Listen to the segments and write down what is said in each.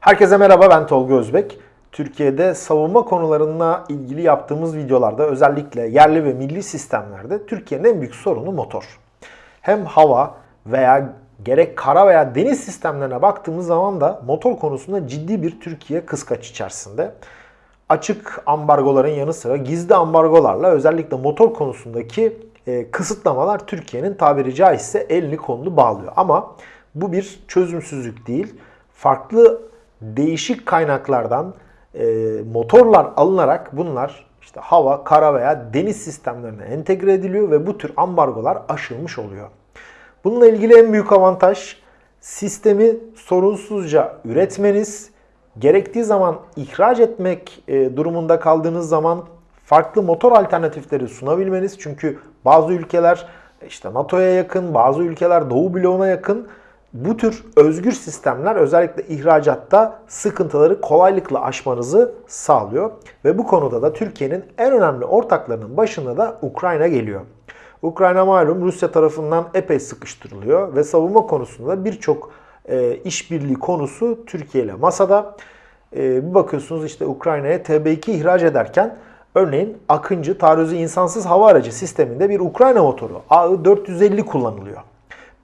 Herkese merhaba ben Tolga Özbek. Türkiye'de savunma konularına ilgili yaptığımız videolarda özellikle yerli ve milli sistemlerde Türkiye'nin en büyük sorunu motor. Hem hava veya gerek kara veya deniz sistemlerine baktığımız zaman da motor konusunda ciddi bir Türkiye kıskaç içerisinde. Açık ambargoların yanı sıra gizli ambargolarla özellikle motor konusundaki e, kısıtlamalar Türkiye'nin tabiri caizse elini kolunu bağlıyor. Ama bu bir çözümsüzlük değil. Farklı değişik kaynaklardan e, motorlar alınarak bunlar işte hava, kara veya deniz sistemlerine entegre ediliyor ve bu tür ambargolar aşılmış oluyor. Bununla ilgili en büyük avantaj sistemi sorunsuzca üretmeniz, gerektiği zaman ihraç etmek e, durumunda kaldığınız zaman farklı motor alternatifleri sunabilmeniz. Çünkü bazı ülkeler işte NATO'ya yakın, bazı ülkeler Doğu bloğuna yakın. Bu tür özgür sistemler özellikle ihracatta sıkıntıları kolaylıkla aşmanızı sağlıyor. Ve bu konuda da Türkiye'nin en önemli ortaklarının başında da Ukrayna geliyor. Ukrayna malum Rusya tarafından epey sıkıştırılıyor ve savunma konusunda birçok e, işbirliği konusu Türkiye ile masada. E, bir bakıyorsunuz işte Ukrayna'ya TB2 ihraç ederken örneğin Akıncı taarruzu insansız hava aracı sisteminde bir Ukrayna motoru AI-450 kullanılıyor.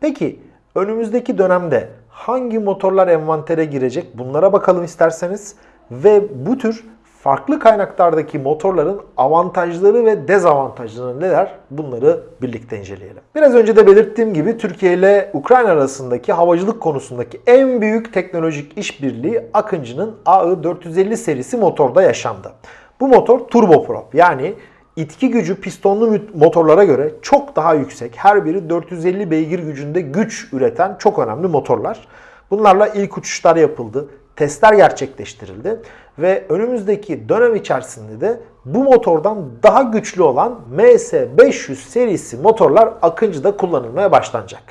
Peki önümüzdeki dönemde hangi motorlar envantere girecek bunlara bakalım isterseniz ve bu tür farklı kaynaklardaki motorların avantajları ve dezavantajları neler bunları birlikte inceleyelim. Biraz önce de belirttiğim gibi Türkiye ile Ukrayna arasındaki havacılık konusundaki en büyük teknolojik işbirliği Akıncı'nın AI-450 serisi motorda yaşandı. Bu motor turboprop yani itki gücü pistonlu motorlara göre çok daha yüksek. Her biri 450 beygir gücünde güç üreten çok önemli motorlar. Bunlarla ilk uçuşlar yapıldı testler gerçekleştirildi ve önümüzdeki dönem içerisinde de bu motordan daha güçlü olan MS500 serisi motorlar Akıncı'da kullanılmaya başlanacak.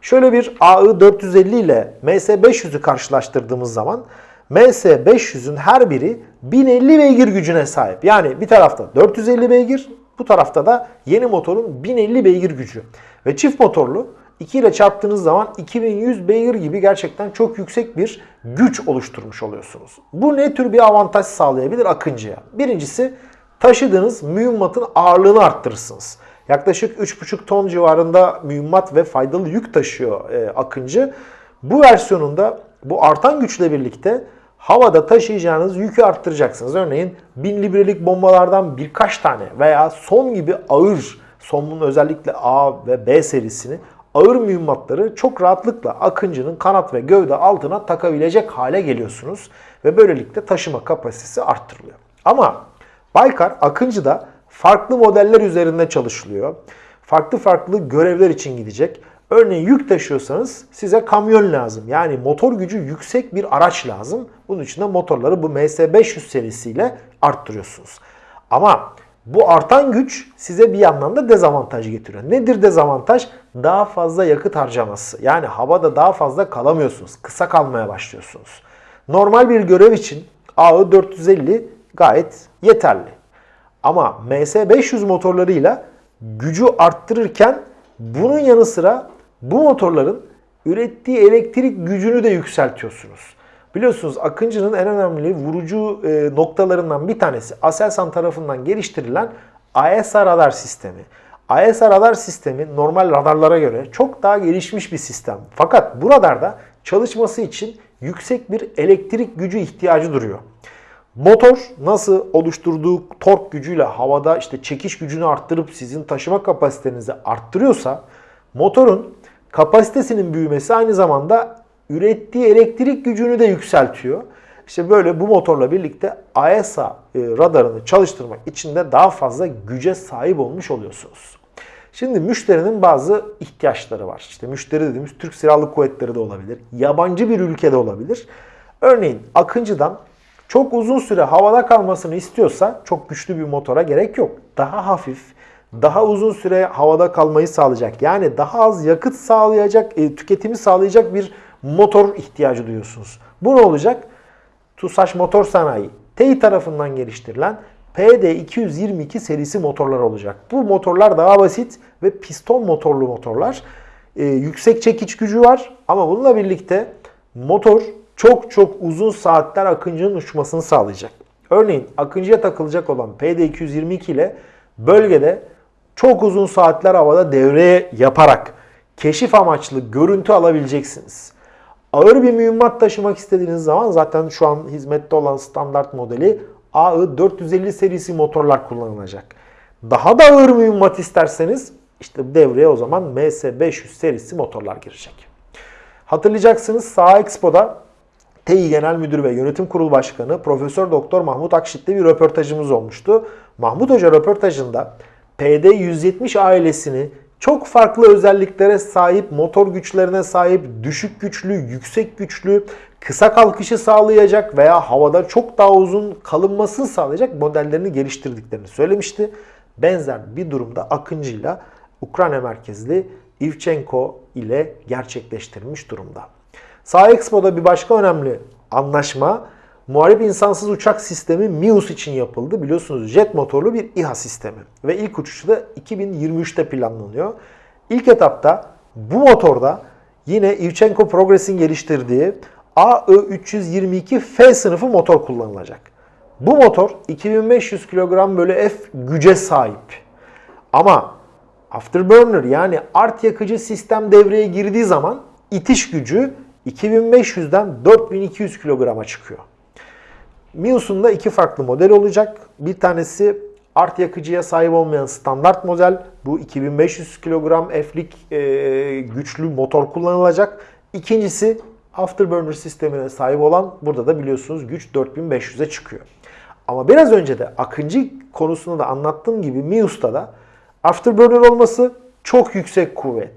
Şöyle bir AI450 ile MS500'ü karşılaştırdığımız zaman MS500'ün her biri 1050 beygir gücüne sahip. Yani bir tarafta 450 beygir, bu tarafta da yeni motorun 1050 beygir gücü. Ve çift motorlu 2 ile çarptığınız zaman 2100 beygir gibi gerçekten çok yüksek bir güç oluşturmuş oluyorsunuz. Bu ne tür bir avantaj sağlayabilir Akıncı'ya? Birincisi taşıdığınız mühimmatın ağırlığını arttırırsınız. Yaklaşık 3,5 ton civarında mühimmat ve faydalı yük taşıyor e, Akıncı. Bu versiyonunda bu artan güçle birlikte havada taşıyacağınız yükü arttıracaksınız. Örneğin 1000 librelik bombalardan birkaç tane veya son gibi ağır, sonun özellikle A ve B serisini ağır mühimmatları çok rahatlıkla Akıncı'nın kanat ve gövde altına takabilecek hale geliyorsunuz. Ve böylelikle taşıma kapasitesi arttırılıyor. Ama Baykar Akıncı'da farklı modeller üzerinde çalışılıyor. Farklı farklı görevler için gidecek. Örneğin yük taşıyorsanız size kamyon lazım. Yani motor gücü yüksek bir araç lazım. Bunun için de motorları bu MS500 serisiyle arttırıyorsunuz. Ama bu artan güç size bir yandan da dezavantaj getiriyor. Nedir dezavantaj? Daha fazla yakıt harcaması. Yani havada daha fazla kalamıyorsunuz. Kısa kalmaya başlıyorsunuz. Normal bir görev için AE450 gayet yeterli. Ama MS500 motorlarıyla gücü arttırırken bunun yanı sıra bu motorların ürettiği elektrik gücünü de yükseltiyorsunuz. Biliyorsunuz Akıncı'nın en önemli vurucu e, noktalarından bir tanesi Aselsan tarafından geliştirilen AESA radar sistemi. AESA radar sistemi normal radarlara göre çok daha gelişmiş bir sistem. Fakat bu radarda çalışması için yüksek bir elektrik gücü ihtiyacı duruyor. Motor nasıl oluşturduğu tork gücüyle havada işte çekiş gücünü arttırıp sizin taşıma kapasitenizi arttırıyorsa motorun kapasitesinin büyümesi aynı zamanda ürettiği elektrik gücünü de yükseltiyor. İşte böyle bu motorla birlikte AESA e, radarını çalıştırmak için de daha fazla güce sahip olmuş oluyorsunuz. Şimdi müşterinin bazı ihtiyaçları var. İşte müşteri dediğimiz Türk Silahlı Kuvvetleri de olabilir. Yabancı bir ülkede olabilir. Örneğin Akıncı'dan çok uzun süre havada kalmasını istiyorsa çok güçlü bir motora gerek yok. Daha hafif, daha uzun süre havada kalmayı sağlayacak. Yani daha az yakıt sağlayacak, e, tüketimi sağlayacak bir motor ihtiyacı duyuyorsunuz. Bu ne olacak? TUSAŞ Motor Sanayi, TEİ tarafından geliştirilen PD222 serisi motorlar olacak. Bu motorlar daha basit ve piston motorlu motorlar. Ee, yüksek çekiç gücü var ama bununla birlikte motor çok çok uzun saatler Akıncı'nın uçmasını sağlayacak. Örneğin Akıncı'ya takılacak olan PD222 ile bölgede çok uzun saatler havada devreye yaparak keşif amaçlı görüntü alabileceksiniz. Ağır bir mühimmat taşımak istediğiniz zaman zaten şu an hizmette olan standart modeli AI 450 serisi motorlar kullanılacak. Daha da ağır mühimmat isterseniz işte devreye o zaman MS500 serisi motorlar girecek. Hatırlayacaksınız Sağ Expo'da TEİ Genel Müdür ve Yönetim Kurulu Başkanı Profesör Doktor Mahmut Akşit'le bir röportajımız olmuştu. Mahmut Hoca röportajında PD170 ailesini çok farklı özelliklere sahip, motor güçlerine sahip, düşük güçlü, yüksek güçlü, kısa kalkışı sağlayacak veya havada çok daha uzun kalınmasını sağlayacak modellerini geliştirdiklerini söylemişti. Benzer bir durumda Akıncı'yla Ukrayna merkezli Ivchenko ile gerçekleştirilmiş durumda. Sağ Expo'da bir başka önemli anlaşma Muharip insansız uçak sistemi MIUS için yapıldı. Biliyorsunuz jet motorlu bir İHA sistemi. Ve ilk uçuşu da 2023'te planlanıyor. İlk etapta bu motorda yine Ivchenko Progress'in geliştirdiği AE322F sınıfı motor kullanılacak. Bu motor 2500 kilogram bölü F güce sahip. Ama afterburner yani art yakıcı sistem devreye girdiği zaman itiş gücü 2500'den 4200 kilograma çıkıyor. Mius'un da iki farklı model olacak. Bir tanesi art yakıcıya sahip olmayan standart model. Bu 2500 kilogram F'lik e, güçlü motor kullanılacak. İkincisi afterburner sistemine sahip olan burada da biliyorsunuz güç 4500'e çıkıyor. Ama biraz önce de Akıncı konusunda da anlattığım gibi Mius'ta da afterburner olması çok yüksek kuvvet,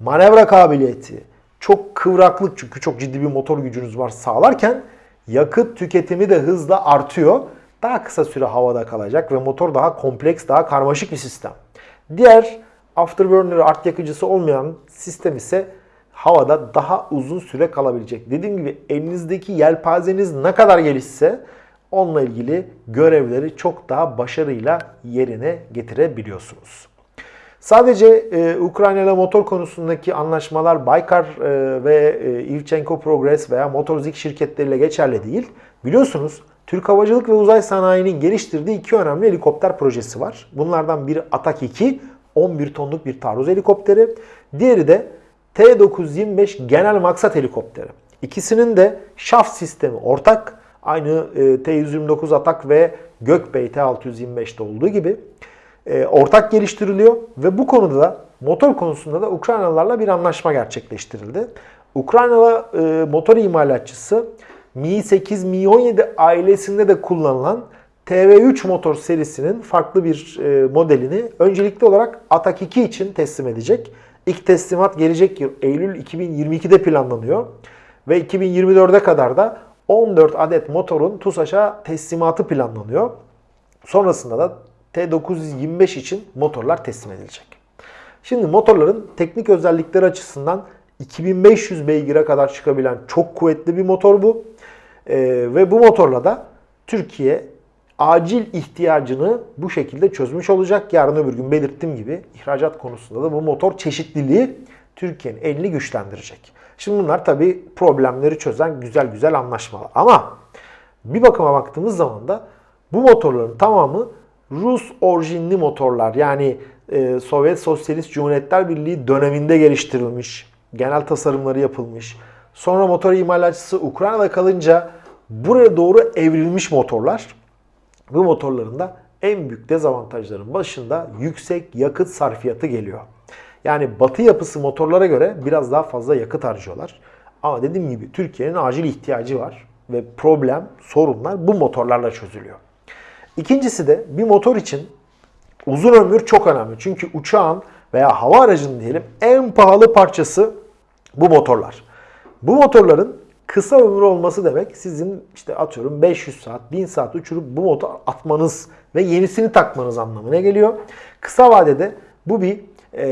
manevra kabiliyeti, çok kıvraklık çünkü çok ciddi bir motor gücünüz var sağlarken yakıt tüketimi de hızla artıyor. Daha kısa süre havada kalacak ve motor daha kompleks, daha karmaşık bir sistem. Diğer afterburner art yakıcısı olmayan sistem ise havada daha uzun süre kalabilecek. Dediğim gibi elinizdeki yelpazeniz ne kadar gelişse onunla ilgili görevleri çok daha başarıyla yerine getirebiliyorsunuz. Sadece e, Ukrayna ile motor konusundaki anlaşmalar Baykar e, ve e, Ivchenko Progress veya Motorzik şirketleriyle geçerli değil. Biliyorsunuz Türk Havacılık ve Uzay Sanayi'nin geliştirdiği iki önemli helikopter projesi var. Bunlardan biri Atak 2, 11 tonluk bir taarruz helikopteri. Diğeri de T-925 genel maksat helikopteri. İkisinin de şaft sistemi ortak. Aynı e, T-129 Atak ve Gökbey T-625'te olduğu gibi e, ortak geliştiriliyor ve bu konuda da motor konusunda da Ukraynalılarla bir anlaşma gerçekleştirildi. Ukraynalı e, motor imalatçısı Mi 8, Mi 17 ailesinde de kullanılan TV3 motor serisinin farklı bir e, modelini öncelikli olarak Atak 2 için teslim edecek. İlk teslimat gelecek yıl Eylül 2022'de planlanıyor. Ve 2024'e kadar da 14 adet motorun TUSAŞ'a teslimatı planlanıyor. Sonrasında da T925 için motorlar teslim edilecek. Şimdi motorların teknik özellikleri açısından 2500 beygire kadar çıkabilen çok kuvvetli bir motor bu. Ee, ve bu motorla da Türkiye acil ihtiyacını bu şekilde çözmüş olacak. Yarın öbür gün belirttiğim gibi ihracat konusunda da bu motor çeşitliliği Türkiye'nin elini güçlendirecek. Şimdi bunlar tabii problemleri çözen güzel güzel anlaşmalar. Ama bir bakıma baktığımız zaman da bu motorların tamamı Rus orijinli motorlar yani e, Sovyet Sosyalist Cumhuriyetler Birliği döneminde geliştirilmiş, genel tasarımları yapılmış. Sonra motor imalatçısı Ukrayna'da kalınca buraya doğru evrilmiş motorlar. Bu motorların da en büyük dezavantajların başında yüksek yakıt sarfiyatı geliyor. Yani batı yapısı motorlara göre biraz daha fazla yakıt harcıyorlar. Ama dediğim gibi Türkiye'nin acil ihtiyacı var ve problem, sorunlar bu motorlarla çözülüyor. İkincisi de bir motor için uzun ömür çok önemli. Çünkü uçağın veya hava aracının diyelim en pahalı parçası bu motorlar. Bu motorların kısa ömür olması demek sizin işte atıyorum 500 saat, 1000 saat uçurup bu motor atmanız ve yenisini takmanız anlamına geliyor. Kısa vadede bu bir e,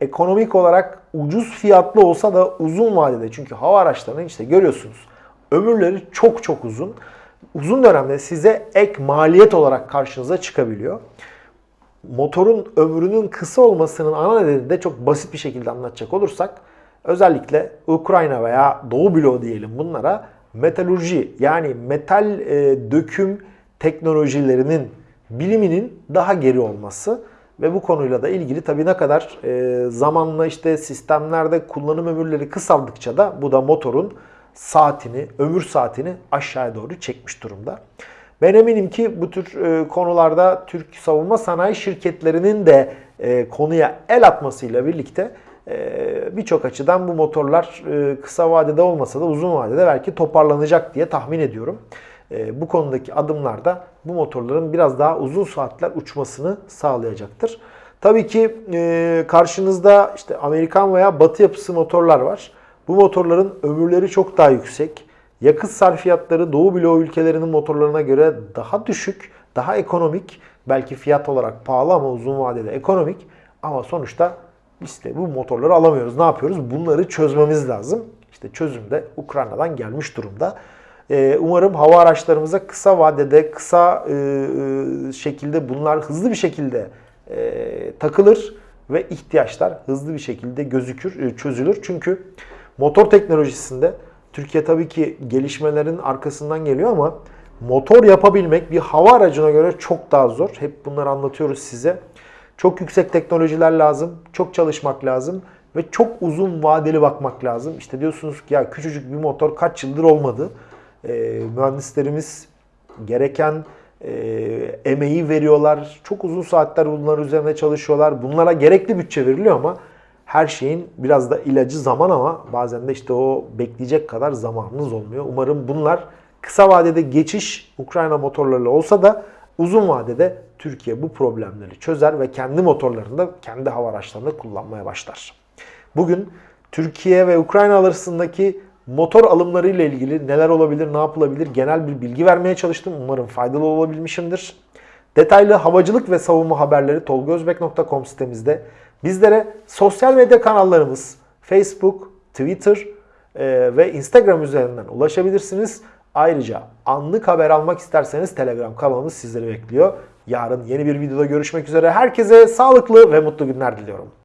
ekonomik olarak ucuz fiyatlı olsa da uzun vadede çünkü hava araçlarının işte görüyorsunuz ömürleri çok çok uzun uzun dönemde size ek maliyet olarak karşınıza çıkabiliyor. Motorun ömrünün kısa olmasının ana nedeni de çok basit bir şekilde anlatacak olursak özellikle Ukrayna veya Doğu bloğu diyelim bunlara metalurji yani metal e, döküm teknolojilerinin biliminin daha geri olması ve bu konuyla da ilgili tabii ne kadar e, zamanla işte sistemlerde kullanım ömürleri kısaldıkça da bu da motorun saatini, ömür saatini aşağıya doğru çekmiş durumda. Ben eminim ki bu tür e, konularda Türk savunma sanayi şirketlerinin de e, konuya el atmasıyla birlikte e, birçok açıdan bu motorlar kısa vadede olmasa da uzun vadede belki toparlanacak diye tahmin ediyorum. Bu konudaki adımlar da bu motorların biraz daha uzun saatler uçmasını sağlayacaktır. Tabii ki karşınızda işte Amerikan veya Batı yapısı motorlar var. Bu motorların ömürleri çok daha yüksek. Yakıt sarfiyatları Doğu bloğu ülkelerinin motorlarına göre daha düşük, daha ekonomik. Belki fiyat olarak pahalı ama uzun vadede ekonomik. Ama sonuçta işte bu motorları alamıyoruz. Ne yapıyoruz? Bunları çözmemiz lazım. İşte çözüm de Ukrayna'dan gelmiş durumda. Ee, umarım hava araçlarımıza kısa vadede, kısa e, e, şekilde bunlar hızlı bir şekilde e, takılır ve ihtiyaçlar hızlı bir şekilde gözükür, çözülür. Çünkü motor teknolojisinde Türkiye tabii ki gelişmelerin arkasından geliyor ama motor yapabilmek bir hava aracına göre çok daha zor. Hep bunları anlatıyoruz size. Çok yüksek teknolojiler lazım, çok çalışmak lazım ve çok uzun vadeli bakmak lazım. İşte diyorsunuz ki ya küçücük bir motor kaç yıldır olmadı. E, mühendislerimiz gereken e, emeği veriyorlar. Çok uzun saatler bunlar üzerine çalışıyorlar. Bunlara gerekli bütçe veriliyor ama her şeyin biraz da ilacı zaman ama bazen de işte o bekleyecek kadar zamanınız olmuyor. Umarım bunlar kısa vadede geçiş Ukrayna motorlarıyla olsa da uzun vadede Türkiye bu problemleri çözer ve kendi motorlarında, kendi hava araçlarında kullanmaya başlar. Bugün Türkiye ve Ukrayna arasındaki motor alımları ile ilgili neler olabilir, ne yapılabilir genel bir bilgi vermeye çalıştım. Umarım faydalı olabilmişimdir. Detaylı havacılık ve savunma haberleri tolgozbek.com sitemizde. Bizlere sosyal medya kanallarımız Facebook, Twitter e, ve Instagram üzerinden ulaşabilirsiniz. Ayrıca anlık haber almak isterseniz Telegram kanalımız sizleri bekliyor. Yarın yeni bir videoda görüşmek üzere. Herkese sağlıklı ve mutlu günler diliyorum.